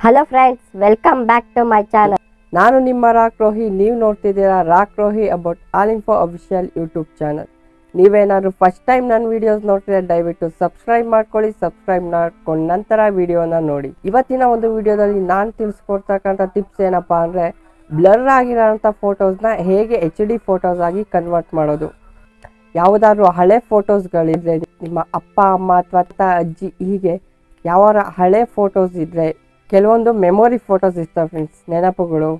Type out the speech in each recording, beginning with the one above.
Hello friends welcome back to my channel ನಾನು ನಿಮ್ಮ rock Rohi ನೀವು ನೋಡ್ತಿದ್ದೀರಾ rock Rohi about all info official YouTube channel ನೀವೇನಾದ್ರು first time ನನ್ನ ವಿಡಿಯೋಸ್ ನೋಡ್ತಿದ್ರೆ ದಯವಿಟ್ಟು ಸಬ್ಸ್ಕ್ರೈಬ್ ಮಾಡ್ಕೊಳ್ಳಿ ಸಬ್ಸ್ಕ್ರೈಬ್ ಮಾಡ್ಕೊಂಡು ನಂತರ ವಿಡಿಯೋನ ನೋಡಿ. ಇವತ್ತಿನ ಒಂದು ವಿಡಿಯೋದಲ್ಲಿ ನಾನು ತಿಳಿಸ್ಕೊಡ್ತಕ್ಕಂಥ ಟಿಪ್ಸ್ ಏನಪ್ಪ ಅಂದರೆ ಬ್ಲರ್ ಆಗಿರೋಂಥ ಫೋಟೋಸ್ನ ಹೇಗೆ ಎಚ್ ಡಿ ಫೋಟೋಸ್ ಆಗಿ ಕನ್ವರ್ಟ್ ಮಾಡೋದು. ಯಾವುದಾದ್ರು ಹಳೆ ಫೋಟೋಸ್ಗಳಿದ್ರೆ ನಿಮ್ಮ ಅಪ್ಪ, ಅಮ್ಮ ಅಥವಾ ಅಜ್ಜಿ ಹೀಗೆ ಯಾವ ಹಳೆ ಫೋಟೋಸ್ ಇದ್ದರೆ ಕೆಲವೊಂದು ಮೆಮೊರಿ ಫೋಟೋಸ್ ಇರ್ತವೆ ಫ್ರೆಂಡ್ಸ್ ನೆನಪುಗಳು,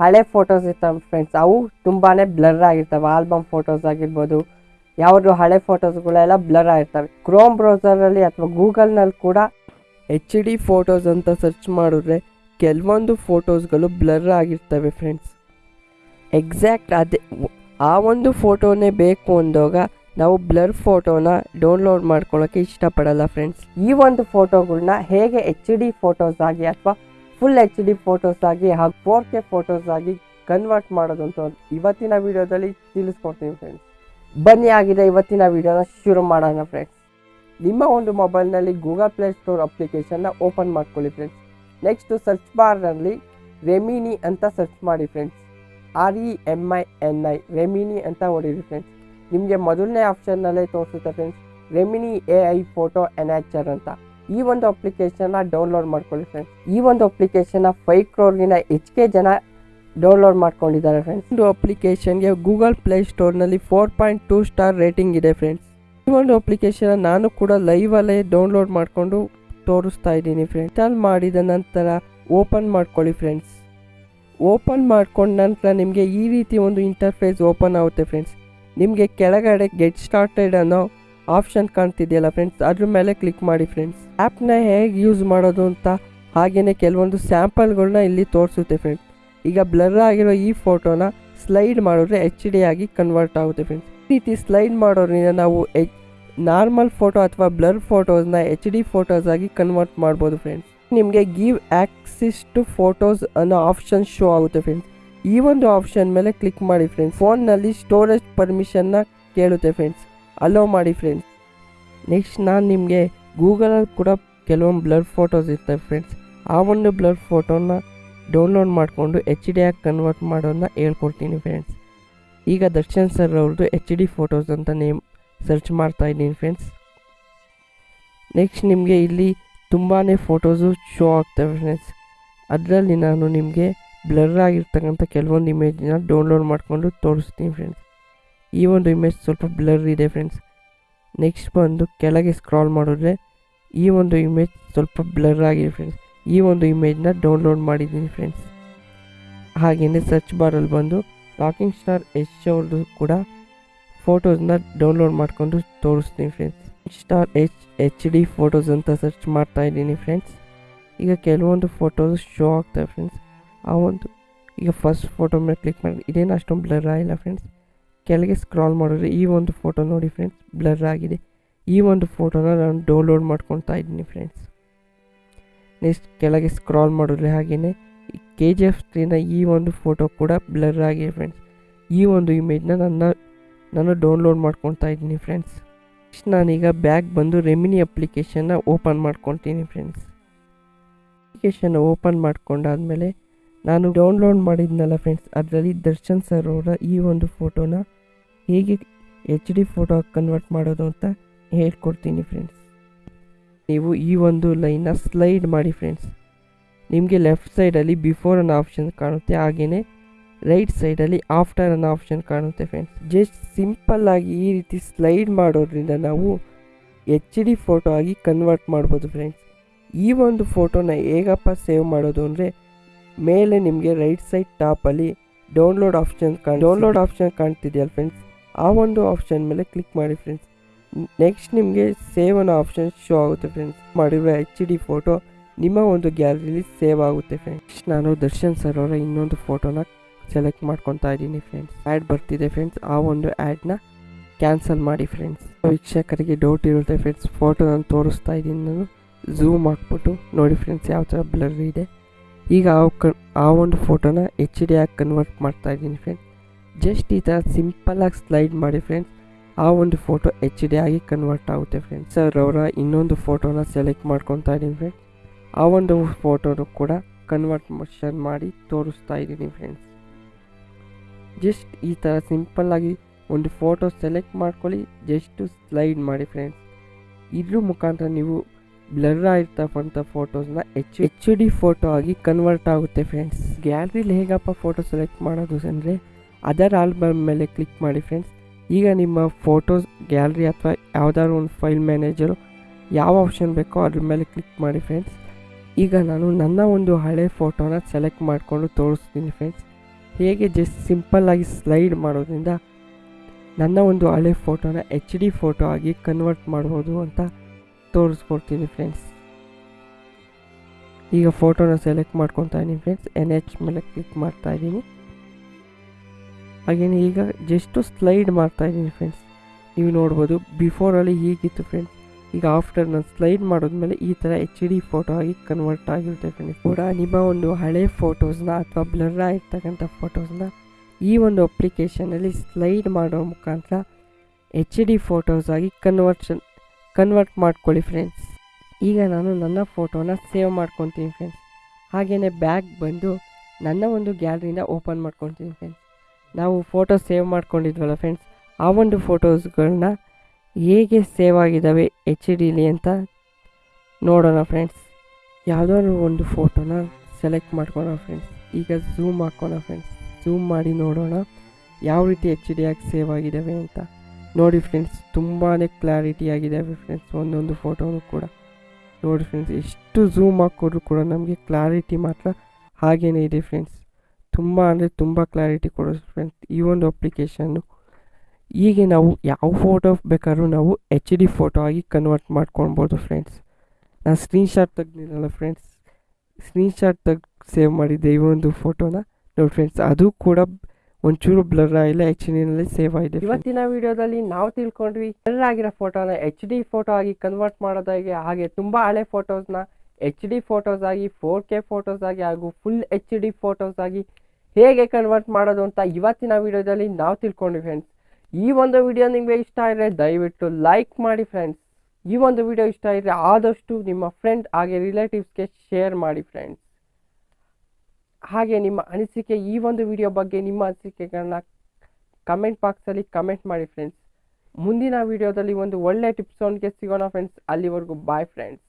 ಹಳೆ ಫೋಟೋಸ್ ಇರ್ತವೆ ಫ್ರೆಂಡ್ಸ್ ಅವು ತುಂಬಾ ಬ್ಲರ್ ಆಗಿರ್ತವೆ ಆಲ್ಬಮ್ ಫೋಟೋಸ್ ಆಗಿರ್ಬೋದು, ಯಾವುದು ಹಳೆ ಫೋಟೋಸ್ಗಳೆಲ್ಲ ಬ್ಲರ್ ಆಗಿರ್ತವೆ. ಕ್ರೋಮ್ ಬ್ರೌಸರಲ್ಲಿ ಅಥವಾ ಗೂಗಲ್ನಲ್ಲಿ ಕೂಡ ಎಚ್ ಡಿ ಫೋಟೋಸ್ ಅಂತ ಸರ್ಚ್ ಮಾಡಿದ್ರೆ ಕೆಲವೊಂದು ಫೋಟೋಸ್ಗಳು ಬ್ಲರ್ ಆಗಿರ್ತವೆ ಫ್ರೆಂಡ್ಸ್ ಎಕ್ಸಾಕ್ಟ್ ಅದೇ, ಆ ಒಂದು ಫೋಟೋನೇ ಬೇಕು ಅಂದಾಗ ನಾವು ಬ್ಲರ್ ಫೋಟೋನ ಡೌನ್ಲೋಡ್ ಮಾಡ್ಕೊಳ್ಳೋಕ್ಕೆ ಇಷ್ಟಪಡಲ್ಲ ಫ್ರೆಂಡ್ಸ್. ಈ ಒಂದು ಫೋಟೋಗಳನ್ನ ಹೇಗೆ ಎಚ್ ಡಿ ಫೋಟೋಸ್ ಆಗಿ ಅಥವಾ ಫುಲ್ ಎಚ್ ಡಿ ಫೋಟೋಸ್ ಆಗಿ ಹಾಗೂ ಫೋರ್ ಕೆ ಫೋಟೋಸ್ ಆಗಿ ಕನ್ವರ್ಟ್ ಮಾಡೋದು ಅಂತ ಇವತ್ತಿನ ವಿಡಿಯೋದಲ್ಲಿ ತಿಳಿಸ್ಕೊಡ್ತೀನಿ ಫ್ರೆಂಡ್ಸ್. ಬನ್ನಿ ಆಗಿದೆ ಇವತ್ತಿನ ವಿಡಿಯೋನ ಶುರು ಮಾಡೋಣ ಫ್ರೆಂಡ್ಸ್. ನಿಮ್ಮ ಒಂದು ಮೊಬೈಲ್ನಲ್ಲಿ ಗೂಗಲ್ ಪ್ಲೇ ಸ್ಟೋರ್ ಅಪ್ಲಿಕೇಶನ್ನ ಓಪನ್ ಮಾಡ್ಕೊಳ್ಳಿ ಫ್ರೆಂಡ್ಸ್. ನೆಕ್ಸ್ಟ್ ಸರ್ಚ್ ಬಾರ್ನಲ್ಲಿ ರೆಮಿನಿ ಅಂತ ಸರ್ಚ್ ಮಾಡಿ friends. R E M I N I Remini ಅಂತ ಹೊಡೀರಿ ಫ್ರೆಂಡ್ಸ್. ನಿಮಗೆ ಮೊದಲನೇ ಆಪ್ಷನ್ನಲ್ಲೇ ತೋರಿಸುತ್ತೆ friends Remini A I photo enhancer ಅಂತ. ಈ ಒಂದು ಅಪ್ಲಿಕೇಶನ್ನ ಡೌನ್ಲೋಡ್ ಮಾಡ್ಕೊಳ್ಳಿ ಫ್ರೆಂಡ್ಸ್ ಈ ಒಂದು ಅಪ್ಲಿಕೇಶನ್ನ ಫೈವ್ ಕ್ರೋರ್ಗಿನ ಹೆಚ್ಚಿಗೆ ಜನ ಡೌನ್ಲೋಡ್ ಮಾಡ್ಕೊಂಡಿದ್ದಾರೆ ಫ್ರೆಂಡ್ಸ್ ಒಂದು ಅಪ್ಲಿಕೇಶನ್ಗೆ ಗೂಗಲ್ ಪ್ಲೇ ಸ್ಟೋರ್ನಲ್ಲಿ four point two star rating ಇದೆ ಫ್ರೆಂಡ್ಸ್ ಈ ಒಂದು ಅಪ್ಲಿಕೇಶನ್ ನಾನು ಕೂಡ ಲೈವಲ್ಲೇ ಡೌನ್ಲೋಡ್ ಮಾಡಿಕೊಂಡು ತೋರಿಸ್ತಾ ಇದ್ದೀನಿ ಫ್ರೆಂಡ್ಸ್ ಇನ್ಸ್ಟಾಲ್ ಮಾಡಿದ ನಂತರ ಓಪನ್ ಮಾಡ್ಕೊಳ್ಳಿ ಫ್ರೆಂಡ್ಸ್ ಓಪನ್ ಮಾಡ್ಕೊಂಡ ನಂತರ ನಿಮಗೆ ಈ ರೀತಿ ಒಂದು ಇಂಟರ್ಫೇಸ್ ಓಪನ್ ಆಗುತ್ತೆ ಫ್ರೆಂಡ್ಸ್ ನಿಮಗೆ ಕೆಳಗಡೆ ಗೆಟ್ ಸ್ಟಾರ್ಟೆಡ್ ಅನ್ನೋ ಆಪ್ಷನ್ ಕಾಣ್ತಿದೆಯಲ್ಲ ಫ್ರೆಂಡ್ಸ್ ಅದ್ರ ಮೇಲೆ ಕ್ಲಿಕ್ ಮಾಡಿ ಫ್ರೆಂಡ್ಸ್ ಆ್ಯಪ್ನ ಹೇಗೆ ಯೂಸ್ ಮಾಡೋದು ಅಂತ ಹಾಗೆಯೇ ಕೆಲವೊಂದು ಸ್ಯಾಂಪಲ್ಗಳನ್ನ ಇಲ್ಲಿ ತೋರಿಸುತ್ತೆ ಫ್ರೆಂಡ್ಸ್ ಈಗ ಬ್ಲರ್ ಆಗಿರೋ ಈ ಫೋಟೋನ ಸ್ಲೈಡ್ ಮಾಡಿದ್ರೆ ಎಚ್ ಡಿ ಆಗಿ ಕನ್ವರ್ಟ್ ಆಗುತ್ತೆ ಫ್ರೆಂಡ್ಸ್ ಈ ರೀತಿ ಸ್ಲೈಡ್ ಮಾಡೋದ್ರಿಂದ ನಾವು ಎಚ್ ನಾರ್ಮಲ್ ಫೋಟೋ ಅಥವಾ ಬ್ಲರ್ ಫೋಟೋಸ್ನ ಎಚ್ ಡಿ ಫೋಟೋಸ್ ಆಗಿ ಕನ್ವರ್ಟ್ ಮಾಡ್ಬೋದು ಫ್ರೆಂಡ್ಸ್ ನಿಮಗೆ ಗಿವ್ ಆಕ್ಸಿಸ್ ಟು ಫೋಟೋಸ್ ಅನ್ನೋ ಆಪ್ಷನ್ ಶೋ ಆಗುತ್ತೆ ಫ್ರೆಂಡ್ಸ್ ಈ ಒಂದು ಆಪ್ಷನ್ ಮೇಲೆ ಕ್ಲಿಕ್ ಮಾಡಿ ಫ್ರೆಂಡ್ಸ್ ಫೋನ್ನಲ್ಲಿ ಸ್ಟೋರೇಜ್ ಪರ್ಮಿಷನ್ನ ಕೇಳುತ್ತೆ ಫ್ರೆಂಡ್ಸ್ ಅಲೋ ಮಾಡಿ ಫ್ರೆಂಡ್ಸ್ ನೆಕ್ಸ್ಟ್ ನಾನು ನಿಮಗೆ ಗೂಗಲಲ್ಲಿ ಕೂಡ ಕೆಲವೊಂದು ಬ್ಲರ್ ಫೋಟೋಸ್ ಇರ್ತವೆ ಫ್ರೆಂಡ್ಸ್ ಆ ಒಂದು ಬ್ಲರ್ ಫೋಟೋನ ಡೌನ್ಲೋಡ್ ಮಾಡಿಕೊಂಡು ಎಚ್ ಡಿ ಆಗಿ ಕನ್ವರ್ಟ್ ಮಾಡೋದನ್ನ ಹೇಳ್ಕೊಡ್ತೀನಿ ಫ್ರೆಂಡ್ಸ್ ಈಗ ದರ್ಶನ್ ಸರ್ ಅವ್ರದ್ದು ಎಚ್ ಡಿ ಫೋಟೋಸ್ ಅಂತ ನೇಮ್ ಸರ್ಚ್ ಮಾಡ್ತಾ ಇದ್ದೀನಿ ಫ್ರೆಂಡ್ಸ್ ನೆಕ್ಸ್ಟ್ ನಿಮಗೆ ಇಲ್ಲಿ ತುಂಬಾ ಫೋಟೋಸು ಶೋ ಆಗ್ತವೆ ಫ್ರೆಂಡ್ಸ್ ಅದರಲ್ಲಿ ನಾನು ನಿಮಗೆ ಬ್ಲರ್ ಆಗಿರ್ತಕ್ಕಂಥ ಕೆಲವೊಂದು ಇಮೇಜ್ನ ಡೌನ್ಲೋಡ್ ಮಾಡಿಕೊಂಡು ತೋರಿಸ್ತೀನಿ ಫ್ರೆಂಡ್ಸ್ ಈ ಒಂದು ಇಮೇಜ್ ಸ್ವಲ್ಪ ಬ್ಲರ್ ಇದೆ ಫ್ರೆಂಡ್ಸ್ ನೆಕ್ಸ್ಟ್ ಬಂದು ಕೆಳಗೆ ಸ್ಕ್ರಾಲ್ ಮಾಡಿದ್ರೆ ಈ ಒಂದು ಇಮೇಜ್ ಸ್ವಲ್ಪ ಬ್ಲರ್ ಆಗಿದೆ ಫ್ರೆಂಡ್ಸ್ ಈ ಒಂದು ಇಮೇಜ್ನ ಡೌನ್ಲೋಡ್ ಮಾಡಿದ್ದೀನಿ ಫ್ರೆಂಡ್ಸ್ ಹಾಗೆಯೇ ಸರ್ಚ್ ಬಾರಲ್ಲಿ ಬಂದು ರಾಕಿಂಗ್ ಸ್ಟಾರ್ ಎಚ್ ಅವ್ರದ್ದು ಕೂಡ ಫೋಟೋಸ್ನ ಡೌನ್ಲೋಡ್ ಮಾಡಿಕೊಂಡು ತೋರಿಸ್ತೀನಿ friends star H H D photos ಅಂತ ಸರ್ಚ್ ಮಾಡ್ತಾ ಇದ್ದೀನಿ ಫ್ರೆಂಡ್ಸ್ ಈಗ ಕೆಲವೊಂದು ಫೋಟೋಸ್ ಶೋ ಆಗ್ತವೆ ಫ್ರೆಂಡ್ಸ್ ಆ ಒಂದು ಈಗ ಫಸ್ಟ್ ಫೋಟೋ ಮೇಲೆ ಕ್ಲಿಕ್ ಮಾಡಿ. ಇದೇನು ಅಷ್ಟೊಂದು ಬ್ಲರ್ ಆಗಿಲ್ಲ ಫ್ರೆಂಡ್ಸ್ ಕೆಳಗೆ ಸ್ಕ್ರಾಲ್ ಮಾಡಿದ್ರೆ ಈ ಒಂದು ಫೋಟೋ ನೋಡಿ ಫ್ರೆಂಡ್ಸ್ ಬ್ಲರ್ ಆಗಿದೆ. ಈ ಒಂದು ಫೋಟೋನ ನಾನು ಡೌನ್ಲೋಡ್ ಮಾಡ್ಕೊತಾ ಇದ್ದೀನಿ ಫ್ರೆಂಡ್ಸ್ ನೆಕ್ಸ್ಟ್ ಕೆಳಗೆ ಸ್ಕ್ರಾಲ್ ಮಾಡಿದ್ರೆ ಹಾಗೆಯೇ ಕೆ ಜಿ ಎಫ್ ಸ್ಕ್ರೀನ ಈ ಒಂದು ಫೋಟೋ ಕೂಡ ಬ್ಲರ್ ಆಗಿದೆ ಫ್ರೆಂಡ್ಸ್ ಈ ಒಂದು ಇಮೇಜ್ನ ನನ್ನ, ನಾನು ಡೌನ್ಲೋಡ್ ಮಾಡ್ಕೊತಾ ಇದ್ದೀನಿ ಫ್ರೆಂಡ್ಸ್ ನೆಕ್ಸ್ಟ್ ನಾನೀಗ ಬ್ಯಾಗ್ ಬಂದು ರೆಮಿನಿ ಅಪ್ಲಿಕೇಶನ್ನ ಓಪನ್ ಮಾಡ್ಕೊತೀನಿ ಫ್ರೆಂಡ್ಸ್ ಅಪ್ಲಿಕೇಶನ್ ಓಪನ್ ಮಾಡ್ಕೊಂಡಾದ್ಮೇಲೆ ನಾನು ಡೌನ್ಲೋಡ್ ಮಾಡಿದ್ನಲ್ಲ ಫ್ರೆಂಡ್ಸ್ ಅದರಲ್ಲಿ ದರ್ಶನ್ ಸರ್ ಅವರ ಈ ಒಂದು ಫೋಟೋನ ಹೇಗೆ ಎಚ್ ಡಿ ಫೋಟೋ ಕನ್ವರ್ಟ್ ಮಾಡೋದು ಅಂತ ಹೇಳ್ಕೊಡ್ತೀನಿ ಫ್ರೆಂಡ್ಸ್ ನೀವು ಈ ಒಂದು ಲೈನ್ನ ಸ್ಲೈಡ್ ಮಾಡಿ ಫ್ರೆಂಡ್ಸ್ ನಿಮಗೆ ಲೆಫ್ಟ್ ಸೈಡಲ್ಲಿ ಬಿಫೋರ್ ಅನ್ನೋ ಆಪ್ಷನ್ ಕಾಣುತ್ತೆ ಹಾಗೆಯೇ ರೈಟ್ ಸೈಡಲ್ಲಿ ಆಫ್ಟರ್ ಅನ್ನೋ ಆಪ್ಷನ್ ಕಾಣುತ್ತೆ ಫ್ರೆಂಡ್ಸ್ ಜಸ್ಟ್ ಸಿಂಪಲ್ಲಾಗಿ ಈ ರೀತಿ ಸ್ಲೈಡ್ ಮಾಡೋದ್ರಿಂದ ನಾವು ಎಚ್ ಡಿ ಫೋಟೋ ಆಗಿ ಕನ್ವರ್ಟ್ ಮಾಡ್ಬೋದು ಫ್ರೆಂಡ್ಸ್ ಈ ಒಂದು ಫೋಟೋನ ಹೇಗಪ್ಪ ಸೇವ್ ಮಾಡೋದು ಅಂದರೆ ಮೇಲೆ ನಿಮಗೆ ರೈಟ್ ಸೈಡ್ ಟಾಪಲ್ಲಿ ಡೌನ್ಲೋಡ್ ಆಪ್ಷನ್ ಕಾಣ್ ಡೌನ್ಲೋಡ್ ಆಪ್ಷನ್ ಕಾಣ್ತಿದೆಯಲ್ಲ ಫ್ರೆಂಡ್ಸ್ ಆ ಒಂದು ಆಪ್ಷನ್ ಮೇಲೆ ಕ್ಲಿಕ್ ಮಾಡಿ ಫ್ರೆಂಡ್ಸ್ ನೆಕ್ಸ್ಟ್ ನಿಮಗೆ ಸೇವ್ ಅನ್ನೋ ಆಪ್ಷನ್ ಶೋ ಆಗುತ್ತೆ ಫ್ರೆಂಡ್ಸ್ ಮಾಡಿರೋ ಎಚ್ ಡಿ ಫೋಟೋ ನಿಮ್ಮ ಒಂದು ಗ್ಯಾಲರಿಲಿ ಸೇವ್ ಆಗುತ್ತೆ ಫ್ರೆಂಡ್ಸ್ ನಾನು ದರ್ಶನ್ ಸರ್ ಅವರ ಇನ್ನೊಂದು ಫೋಟೋನ ಸೆಲೆಕ್ಟ್ ಮಾಡ್ಕೊತಾ ಇದ್ದೀನಿ ಫ್ರೆಂಡ್ಸ್ ಆ್ಯಡ್ ಬರ್ತಿದೆ ಫ್ರೆಂಡ್ಸ್ ಆ ಒಂದು ಆ್ಯಡ್ನ ಕ್ಯಾನ್ಸಲ್ ಮಾಡಿ ಫ್ರೆಂಡ್ಸ್ ವೀಕ್ಷಕರಿಗೆ ಡೌಟ್ ಇರುತ್ತೆ ಫ್ರೆಂಡ್ಸ್ ಫೋಟೋ ನಾನು ತೋರಿಸ್ತಾ ಇದ್ದೀನಿ. ನಾನು ಝೂಮ್ ಹಾಕ್ಬಿಟ್ಟು ನೋಡಿ ಫ್ರೆಂಡ್ಸ್ ಯಾವ ಥರ ಬ್ಲರ್ ಇದೆ. ಈಗ ಆ ಆ ಒಂದು ಫೋಟೋನ ಎಚ್ ಡಿ ಆಗಿ ಕನ್ವರ್ಟ್ ಮಾಡ್ತಾ ಇದ್ದೀನಿ ಫ್ರೆಂಡ್ಸ್ ಜಸ್ಟ್ ಈ ಥರ ಸಿಂಪಲ್ಲಾಗಿ ಸ್ಲೈಡ್ ಮಾಡಿ ಫ್ರೆಂಡ್ಸ್ ಆ ಒಂದು ಫೋಟೋ ಎಚ್ ಡಿ ಆಗಿ ಕನ್ವರ್ಟ್ ಆಗುತ್ತೆ ಫ್ರೆಂಡ್ಸ್ ಸರ್ ಅವರ ಇನ್ನೊಂದು ಫೋಟೋನ ಸೆಲೆಕ್ಟ್ ಮಾಡ್ಕೊತಾ ಇದ್ದೀನಿ ಫ್ರೆಂಡ್ಸ್ ಆ ಒಂದು ಫೋಟೋನು ಕೂಡ ಕನ್ವರ್ಟ್ ಮಾಡಿ ತೋರಿಸ್ತಾ ಇದ್ದೀನಿ ಫ್ರೆಂಡ್ಸ್ ಜಸ್ಟ್ ಈ ಥರ ಸಿಂಪಲ್ಲಾಗಿ ಒಂದು ಫೋಟೋ ಸೆಲೆಕ್ಟ್ ಮಾಡ್ಕೊಳ್ಳಿ. ಜಸ್ಟು ಸ್ಲೈಡ್ ಮಾಡಿ ಫ್ರೆಂಡ್ಸ್ ಇದ್ರ ಮುಖಾಂತರ ನೀವು ಬ್ಲರ್ ಆಗಿರ್ತಕ್ಕಂಥ ಫೋಟೋಸ್ನ ಎಚ್ ಎಚ್ ಡಿ ಫೋಟೋ ಆಗಿ ಕನ್ವರ್ಟ್ ಆಗುತ್ತೆ ಫ್ರೆಂಡ್ಸ್ ಗ್ಯಾಲರಿಲಿ ಹೇಗಪ್ಪ ಫೋಟೋ ಸೆಲೆಕ್ಟ್ ಮಾಡೋದು ಅಂದರೆ, ಅದರ್ ಆಲ್ಬಮ್ ಮೇಲೆ ಕ್ಲಿಕ್ ಮಾಡಿ ಫ್ರೆಂಡ್ಸ್ ಈಗ ನಿಮ್ಮ ಫೋಟೋಸ್ ಗ್ಯಾಲರಿ ಅಥವಾ ಯಾವುದಾದ್ರು ಒಂದು ಫೈಲ್ ಮ್ಯಾನೇಜರು ಯಾವ ಆಪ್ಷನ್ ಬೇಕೋ ಅದ್ರ ಮೇಲೆ ಕ್ಲಿಕ್ ಮಾಡಿ ಫ್ರೆಂಡ್ಸ್ ಈಗ ನಾನು ನನ್ನ ಒಂದು ಹಳೆ ಫೋಟೋನ ಸೆಲೆಕ್ಟ್ ಮಾಡಿಕೊಂಡು ತೋರಿಸ್ತೀನಿ ಫ್ರೆಂಡ್ಸ್ ಹೇಗೆ ಜಸ್ಟ್ ಸಿಂಪಲ್ಲಾಗಿ ಸ್ಲೈಡ್ ಮಾಡೋದ್ರಿಂದ ನನ್ನ ಒಂದು ಹಳೆ ಫೋಟೋನ ಎಚ್ ಡಿ ಫೋಟೋ ಆಗಿ ಕನ್ವರ್ಟ್ ಮಾಡ್ಬೋದು ಅಂತ ತೋರಿಸ್ಕೊಡ್ತೀನಿ ಫ್ರೆಂಡ್ಸ್ ಈಗ ಫೋಟೋನ ಸೆಲೆಕ್ಟ್ ಮಾಡ್ಕೊತಾ ಇದ್ದೀನಿ ಫ್ರೆಂಡ್ಸ್ ಎನ್ ಎಚ್ ಮೇಲೆ ಕ್ಲಿಕ್ ಮಾಡ್ತಾ ಇದ್ದೀನಿ. ಹಾಗೆಯೇ ಈಗ ಜಸ್ಟು ಸ್ಲೈಡ್ ಮಾಡ್ತಾ ಇದ್ದೀನಿ ಫ್ರೆಂಡ್ಸ್ ನೀವು ನೋಡ್ಬೋದು ಬಿಫೋರಲ್ಲಿ ಹೀಗಿತ್ತು ಫ್ರೆಂಡ್ಸ್ ಈಗ ಆಫ್ಟರ್ ನಾನು ಸ್ಲೈಡ್ ಮಾಡಿದ್ಮೇಲೆ ಈ ಥರ ಎಚ್ ಡಿ ಫೋಟೋ ಆಗಿ ಕನ್ವರ್ಟ್ ಆಗಿರುತ್ತೆ ಫ್ರೆಂಡ್ಸ್ ಕೂಡ ನಿಮ್ಮ ಒಂದು ಹಳೆ ಫೋಟೋಸ್ನ ಅಥವಾ ಬ್ಲರ್ ಆಗಿರ್ತಕ್ಕಂಥ ಫೋಟೋಸ್ನ ಈ ಒಂದು ಅಪ್ಲಿಕೇಶನಲ್ಲಿ ಸ್ಲೈಡ್ ಮಾಡೋ ಮುಖಾಂತರ ಎಚ್ ಡಿ ಫೋಟೋಸ್ ಆಗಿ ಕನ್ವರ್ಷನ್ ಕನ್ವರ್ಟ್ ಮಾಡ್ಕೊಳ್ಳಿ ಫ್ರೆಂಡ್ಸ್ ಈಗ ನಾನು ನನ್ನ ಫೋಟೋನ ಸೇವ್ ಮಾಡ್ಕೊತೀನಿ ಫ್ರೆಂಡ್ಸ್ ಹಾಗೆಯೇ ಬ್ಯಾಗ್ ಬಂದು ನನ್ನ ಒಂದು ಗ್ಯಾಲರಿನ ಓಪನ್ ಮಾಡ್ಕೊತೀನಿ ಫ್ರೆಂಡ್ಸ್ ನಾವು ಫೋಟೋ ಸೇವ್ ಮಾಡ್ಕೊಂಡಿದ್ವಲ್ಲ ಫ್ರೆಂಡ್ಸ್ ಆ ಒಂದು ಫೋಟೋಸ್ಗಳನ್ನ ಹೇಗೆ ಸೇವ್ ಆಗಿದ್ದಾವೆ ಎಚ್ ಡಿಲಿ ಅಂತ ನೋಡೋಣ ಫ್ರೆಂಡ್ಸ್ ಯಾವುದಾದ್ರು ಒಂದು ಫೋಟೋನ ಸೆಲೆಕ್ಟ್ ಮಾಡ್ಕೋಣ ಫ್ರೆಂಡ್ಸ್ ಈಗ ಝೂಮ್ ಹಾಕೋಣ ಫ್ರೆಂಡ್ಸ್ ಝೂಮ್ ಮಾಡಿ ನೋಡೋಣ ಯಾವ ರೀತಿ ಎಚ್ ಡಿ ಆಗಿ ಸೇವ್ ಆಗಿದ್ದಾವೆ ಅಂತ. ನೋಡಿ ಫ್ರೆಂಡ್ಸ್ ತುಂಬಾ ಕ್ಲಾರಿಟಿ ಆಗಿದೆ ಫ್ರೆಂಡ್ಸ್ ಒಂದೊಂದು ಫೋಟೋನು ಕೂಡ. ನೋಡಿ ಫ್ರೆಂಡ್ಸ್ ಎಷ್ಟು ಝೂಮ್ ಹಾಕಿದ್ರು ಕೂಡ ನಮಗೆ ಕ್ಲಾರಿಟಿ ಮಾತ್ರ ಹಾಗೇ ಇದೆ ಫ್ರೆಂಡ್ಸ್ ತುಂಬ ಅಂದರೆ ತುಂಬ ಕ್ಲಾರಿಟಿ ಕೊಡೋದು ಫ್ರೆಂಡ್ಸ್ ಈ ಒಂದು ಅಪ್ಲಿಕೇಶನ್ನು ಹೀಗೆ ನಾವು ಯಾವ ಫೋಟೋ ಬೇಕಾದ್ರೂ ನಾವು ಎಚ್ ಡಿ ಫೋಟೋ ಆಗಿ ಕನ್ವರ್ಟ್ ಮಾಡ್ಕೊಳ್ಬೋದು ಫ್ರೆಂಡ್ಸ್ ನಾನು ಸ್ಕ್ರೀನ್ಶಾಟ್ ತೆಗ್ದಿರಲ್ಲ ಫ್ರೆಂಡ್ಸ್ ಸ್ಕ್ರೀನ್ಶಾಟ್ ತೆಗ್ದು ಸೇವ್ ಮಾಡಿದ್ದೆ ಈ ಒಂದು ಫೋಟೋನ ನೋಡಿ ಫ್ರೆಂಡ್ಸ್ ಅದು ಕೂಡ ಒಂಚೂರು ಬ್ಲರ್ ಆಗಿಲ್ಲ ಎಚ್ ಡಿನಲ್ಲಿ ಸೇವ್ ಆಗಿದೆ ಇವತ್ತಿನ ವಿಡಿಯೋದಲ್ಲಿ ನಾವು ತಿಳ್ಕೊಂಡ್ವಿ ಬ್ಲರ್ ಆಗಿರೋ ಫೋಟೋನ ಎಚ್ ಡಿ ಫೋಟೋ ಆಗಿ ಕನ್ವರ್ಟ್ ಮಾಡೋದಾಗಿ ಹಾಗೆ ತುಂಬಾ ಹಳೆ ಫೋಟೋಸ್ನ ಎಚ್ ಡಿ ಫೋಟೋಸ್ ಆಗಿ ಫೋರ್ ಕೆ ಫೋಟೋಸ್ ಆಗಿ ಹಾಗೂ ಫುಲ್ ಎಚ್ ಡಿ ಫೋಟೋಸ್ ಆಗಿ ಹೇಗೆ ಕನ್ವರ್ಟ್ ಮಾಡೋದು ಅಂತ ಇವತ್ತಿನ ವಿಡಿಯೋದಲ್ಲಿ ನಾವು ತಿಳ್ಕೊಂಡ್ವಿ ಫ್ರೆಂಡ್ಸ್ ಈ ಒಂದು ವಿಡಿಯೋ ನಿಮಗೆ ಇಷ್ಟ ಆದರೆ ದಯವಿಟ್ಟು ಲೈಕ್ ಮಾಡಿ ಫ್ರೆಂಡ್ಸ್ ಈ ಒಂದು ವಿಡಿಯೋ ಇಷ್ಟ ಇದ್ದರೆ ಆದಷ್ಟು ನಿಮ್ಮ ಫ್ರೆಂಡ್ ಹಾಗೆ ರಿಲೇಟಿವ್ಸ್ಗೆ ಶೇರ್ ಮಾಡಿ ಫ್ರೆಂಡ್ಸ್ ಹಾಗೆ ನಿಮ್ಮ ಅನಿಸಿಕೆ ಈ ಒಂದು ವಿಡಿಯೋ ಬಗ್ಗೆ ನಿಮ್ಮ ಅನಿಸಿಕೆಗಳನ್ನ ಕಮೆಂಟ್ ಬಾಕ್ಸಲ್ಲಿ ಕಮೆಂಟ್ ಮಾಡಿ ಫ್ರೆಂಡ್ಸ್ ಮುಂದಿನ ವಿಡಿಯೋದಲ್ಲಿ ಒಂದು ಒಳ್ಳೆ ಟಿಪ್ಸ್ ಒಂದಿಗೆ ಸಿಗೋಣ ಫ್ರೆಂಡ್ಸ್ ಅಲ್ಲಿವರೆಗೂ ಬಾಯ್ ಫ್ರೆಂಡ್ಸ್